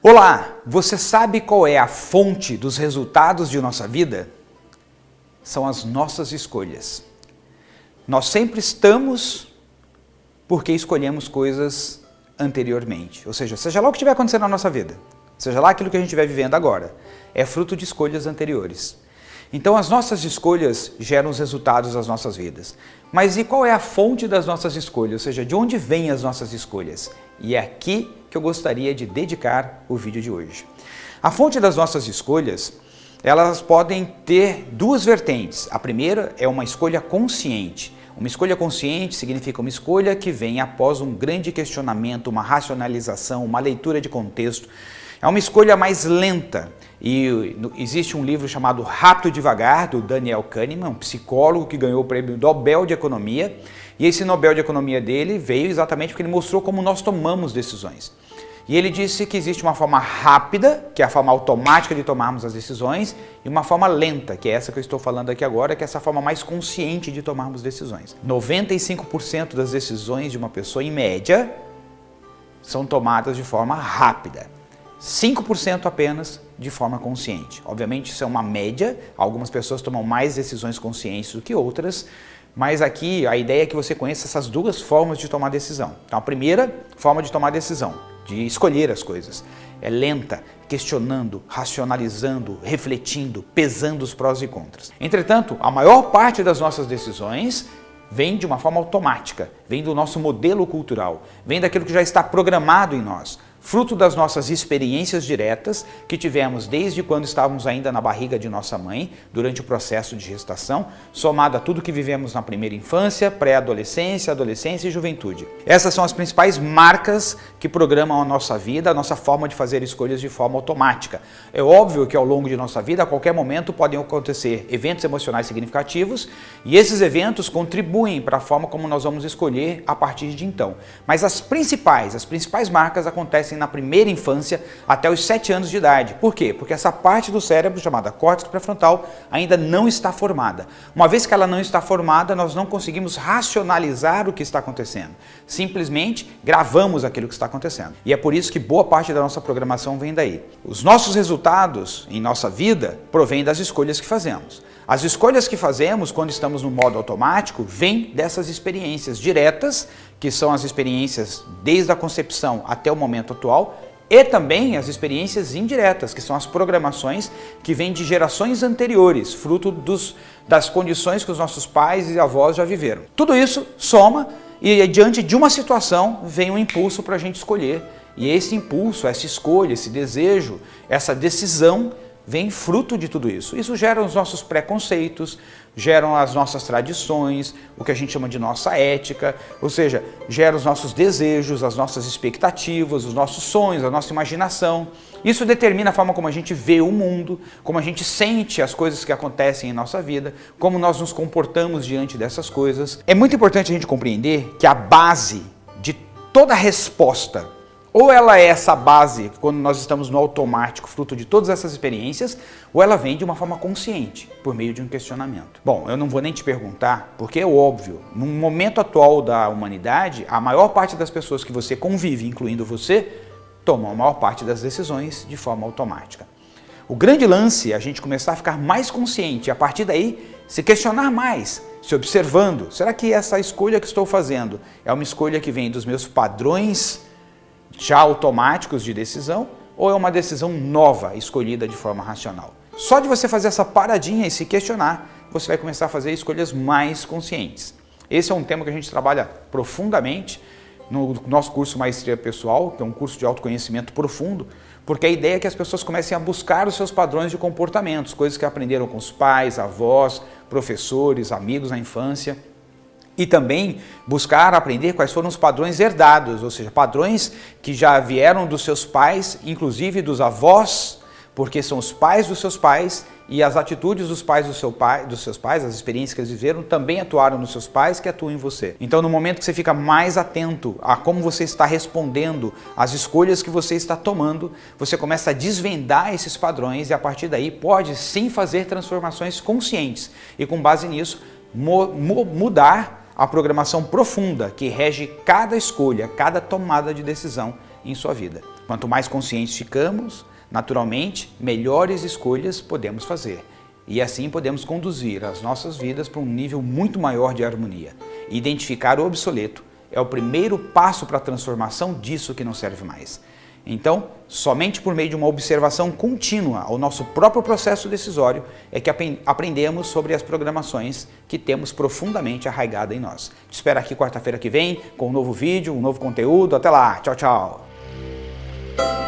Olá, você sabe qual é a fonte dos resultados de nossa vida? São as nossas escolhas. Nós sempre estamos porque escolhemos coisas anteriormente. Ou seja, seja lá o que estiver acontecendo na nossa vida, seja lá aquilo que a gente estiver vivendo agora, é fruto de escolhas anteriores. Então as nossas escolhas geram os resultados das nossas vidas. Mas e qual é a fonte das nossas escolhas? Ou seja, de onde vêm as nossas escolhas? E é aqui que eu gostaria de dedicar o vídeo de hoje. A fonte das nossas escolhas, elas podem ter duas vertentes. A primeira é uma escolha consciente. Uma escolha consciente significa uma escolha que vem após um grande questionamento, uma racionalização, uma leitura de contexto. É uma escolha mais lenta e existe um livro chamado Rápido Devagar, do Daniel Kahneman, um psicólogo que ganhou o prêmio Nobel de Economia. E esse Nobel de Economia dele veio exatamente porque ele mostrou como nós tomamos decisões. E ele disse que existe uma forma rápida, que é a forma automática de tomarmos as decisões, e uma forma lenta, que é essa que eu estou falando aqui agora, que é essa forma mais consciente de tomarmos decisões. 95% das decisões de uma pessoa, em média, são tomadas de forma rápida. 5% apenas de forma consciente. Obviamente isso é uma média, algumas pessoas tomam mais decisões conscientes do que outras, mas aqui a ideia é que você conheça essas duas formas de tomar decisão. Então a primeira forma de tomar decisão, de escolher as coisas, é lenta, questionando, racionalizando, refletindo, pesando os prós e contras. Entretanto, a maior parte das nossas decisões vem de uma forma automática, vem do nosso modelo cultural, vem daquilo que já está programado em nós fruto das nossas experiências diretas que tivemos desde quando estávamos ainda na barriga de nossa mãe, durante o processo de gestação, somado a tudo que vivemos na primeira infância, pré-adolescência, adolescência e juventude. Essas são as principais marcas que programam a nossa vida, a nossa forma de fazer escolhas de forma automática. É óbvio que ao longo de nossa vida, a qualquer momento, podem acontecer eventos emocionais significativos e esses eventos contribuem para a forma como nós vamos escolher a partir de então. Mas as principais, as principais marcas acontecem na primeira infância até os 7 anos de idade. Por quê? Porque essa parte do cérebro, chamada córtex pré-frontal, ainda não está formada. Uma vez que ela não está formada, nós não conseguimos racionalizar o que está acontecendo. Simplesmente gravamos aquilo que está acontecendo. E é por isso que boa parte da nossa programação vem daí. Os nossos resultados em nossa vida provêm das escolhas que fazemos. As escolhas que fazemos quando estamos no modo automático vêm dessas experiências diretas, que são as experiências desde a concepção até o momento atual, e também as experiências indiretas, que são as programações que vêm de gerações anteriores, fruto dos, das condições que os nossos pais e avós já viveram. Tudo isso soma e diante de uma situação vem um impulso para a gente escolher. E esse impulso, essa escolha, esse desejo, essa decisão vem fruto de tudo isso. Isso gera os nossos preconceitos, geram as nossas tradições, o que a gente chama de nossa ética, ou seja, gera os nossos desejos, as nossas expectativas, os nossos sonhos, a nossa imaginação. Isso determina a forma como a gente vê o mundo, como a gente sente as coisas que acontecem em nossa vida, como nós nos comportamos diante dessas coisas. É muito importante a gente compreender que a base de toda resposta ou ela é essa base, quando nós estamos no automático, fruto de todas essas experiências, ou ela vem de uma forma consciente, por meio de um questionamento. Bom, eu não vou nem te perguntar, porque é óbvio, no momento atual da humanidade, a maior parte das pessoas que você convive, incluindo você, tomam a maior parte das decisões de forma automática. O grande lance é a gente começar a ficar mais consciente e a partir daí se questionar mais, se observando, será que essa escolha que estou fazendo é uma escolha que vem dos meus padrões já automáticos de decisão ou é uma decisão nova, escolhida de forma racional. Só de você fazer essa paradinha e se questionar, você vai começar a fazer escolhas mais conscientes. Esse é um tema que a gente trabalha profundamente no nosso curso Maestria Pessoal, que é um curso de autoconhecimento profundo, porque a ideia é que as pessoas comecem a buscar os seus padrões de comportamentos, coisas que aprenderam com os pais, avós, professores, amigos na infância, e também buscar aprender quais foram os padrões herdados, ou seja, padrões que já vieram dos seus pais, inclusive dos avós, porque são os pais dos seus pais e as atitudes dos pais do seu pai, dos seus pais, as experiências que eles viveram, também atuaram nos seus pais que atuam em você. Então, no momento que você fica mais atento a como você está respondendo, às escolhas que você está tomando, você começa a desvendar esses padrões e a partir daí pode sim fazer transformações conscientes e com base nisso mudar a programação profunda que rege cada escolha, cada tomada de decisão em sua vida. Quanto mais conscientes ficamos, naturalmente, melhores escolhas podemos fazer. E assim podemos conduzir as nossas vidas para um nível muito maior de harmonia. Identificar o obsoleto é o primeiro passo para a transformação disso que não serve mais. Então, somente por meio de uma observação contínua ao nosso próprio processo decisório é que aprendemos sobre as programações que temos profundamente arraigada em nós. Te espero aqui quarta-feira que vem com um novo vídeo, um novo conteúdo. Até lá. Tchau, tchau.